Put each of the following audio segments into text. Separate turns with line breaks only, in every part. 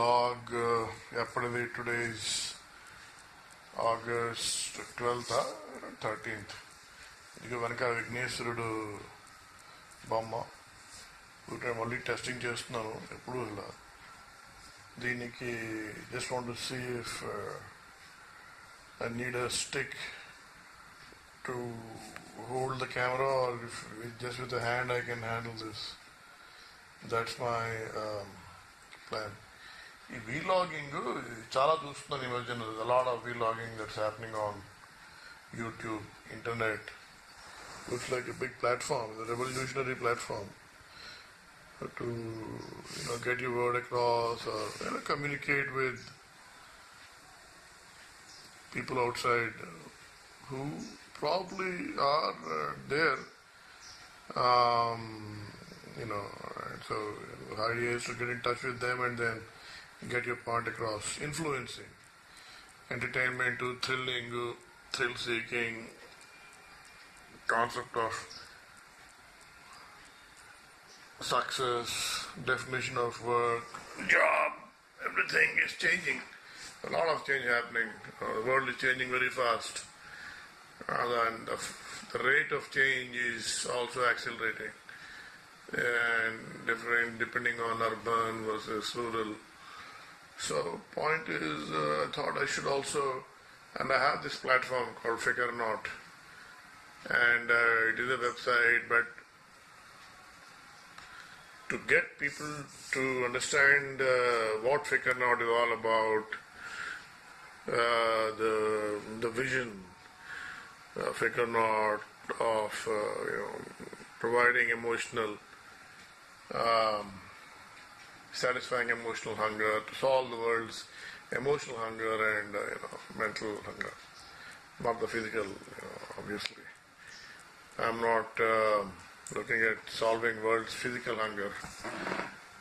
Log ఎప్పటిది today is August twelfth thirteenth ఇక వెనక విఘ్నేశ్వరుడు బొమ్మ ఊరికే మళ్ళీ టెస్టింగ్ చేస్తున్నాను ఎప్పుడు ఇలా దీనికి just want to see if I need a stick to hold the camera or if just with hand I can handle this that's my plan ఈ వీలాగింగ్ చాలా చూస్తున్నాను ఈ మధ్యన lot of vlogging that's happening on YouTube internet looks like a big platform revolutionary platform to you know get your word across or you know, communicate with people outside who probably are uh, there um, you know and so the idea is to get in touch with them and then get your point across influencing entertainment to thrilling thrill seeking concept of success, definition of work, job, everything is changing. A lot of change happening. Uh, the world is changing very fast. Uh, and the, the rate of change is also accelerating. And different depending on urban versus rural. So point is, uh, I thought I should also, and I have this platform called Fikr Not, and uh, it is a website, but to get people to understand uh, what Fikr Not is all about, uh, the the vision uh, Fikr Not of uh, you know, providing emotional, um, satisfying emotional hunger to solve the world's emotional hunger and uh, you know mental hunger, not the physical, you know, obviously. I'm not. Uh, looking at solving world's physical hunger.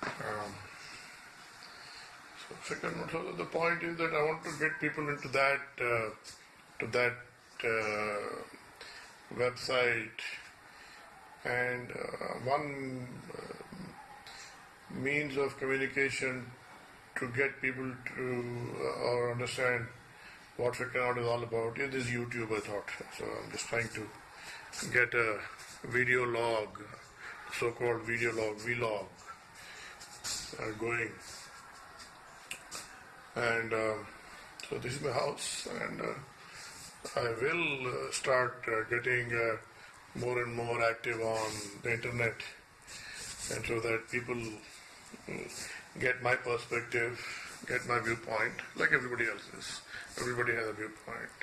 Um, so, second, so the point is that I want to get people into that uh, to that uh, website, and uh, one uh, means of communication to get people to uh, or understand what Fikr Not is all about is this YouTube. I thought so. I'm just trying to get a video log, so-called video log, vlog, are going. And um, so this is my house, and uh, I will uh, start uh, getting uh, more and more active on the internet, and so that people get my perspective, get my viewpoint, like everybody else's. Everybody has a viewpoint.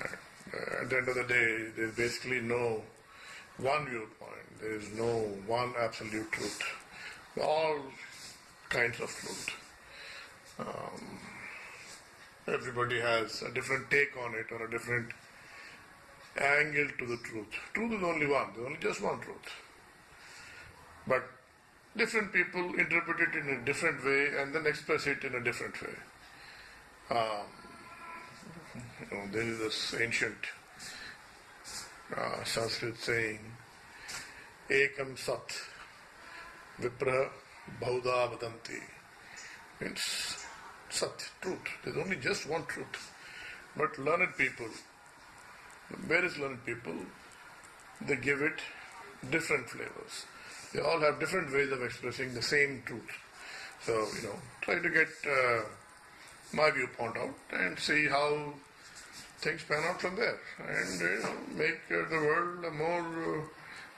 Uh, at the end of the day, there's basically no one viewpoint. There is no one absolute truth. All kinds of truth. Um, everybody has a different take on it or a different angle to the truth. Truth is only one. There's only just one truth. But different people interpret it in a different way and then express it in a different way. Um, you know, there is this ancient uh, Sanskrit saying, Ekam Sat Vipra Bahudha Vadanti. It's Sat, truth. There's only just one truth. But learned people, various learned people, they give it different flavors. They all have different ways of expressing the same truth. So, you know, try to get uh, my viewpoint out and see how things pan out from there, and you know, make uh, the world a more uh,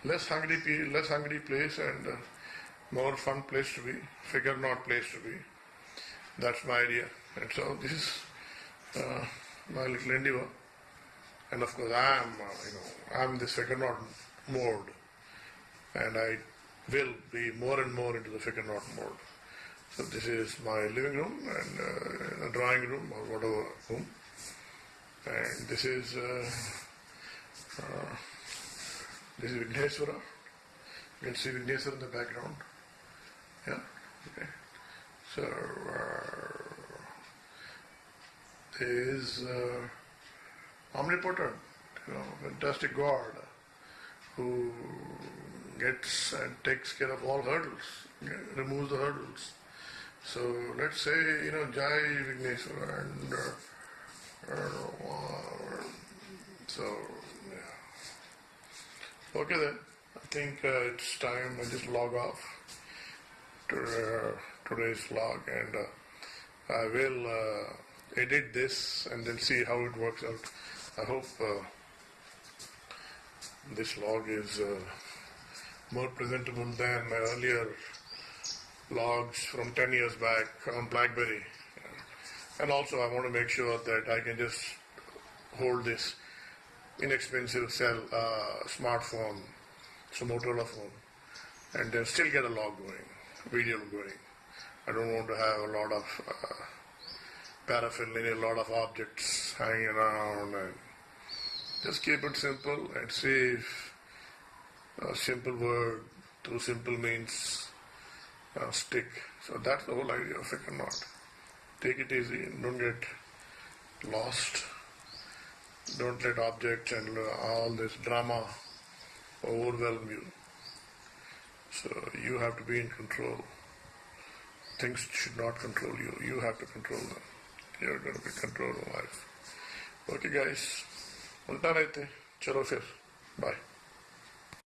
less hungry, less hungry place and uh, more fun place to be, Fikr Not place to be. That's my idea, and so this is uh, my little endeavor. And of course, I am, uh, you know, I'm this Fikr Not mode, and I will be more and more into the Fikr Not mode. So this is my living room and uh, drawing room or whatever room and this is uh, uh, this is Vigneshwara. You can see Vigneshwara in the background. Yeah. Okay. So uh, is uh, omnipotent, you know, fantastic God who gets and takes care of all hurdles, removes the hurdles, So let's say, you know, Jai Vigneshwara and uh, uh, so, yeah. Okay then, I think uh, it's time I just log off to uh, today's log and uh, I will uh, edit this and then see how it works out. I hope this log is more presentable than my earlier logs from 10 years back on BlackBerry. And also, I want to make sure that I can just hold this inexpensive cell uh, smartphone, a Motorola phone, and then still get a log going, video going. I don't want to have a lot of uh, paraphernalia, a lot of objects hanging around, and just keep it simple and see if a simple word, two simple means uh, stick. So that's the whole idea of a knot. Take it easy, don't get lost. Don't let objects and uh, all this drama overwhelm you. So you have to be in control. Things should not control you. You have to control them. You're going to be controlling life. Okay guys, मिलता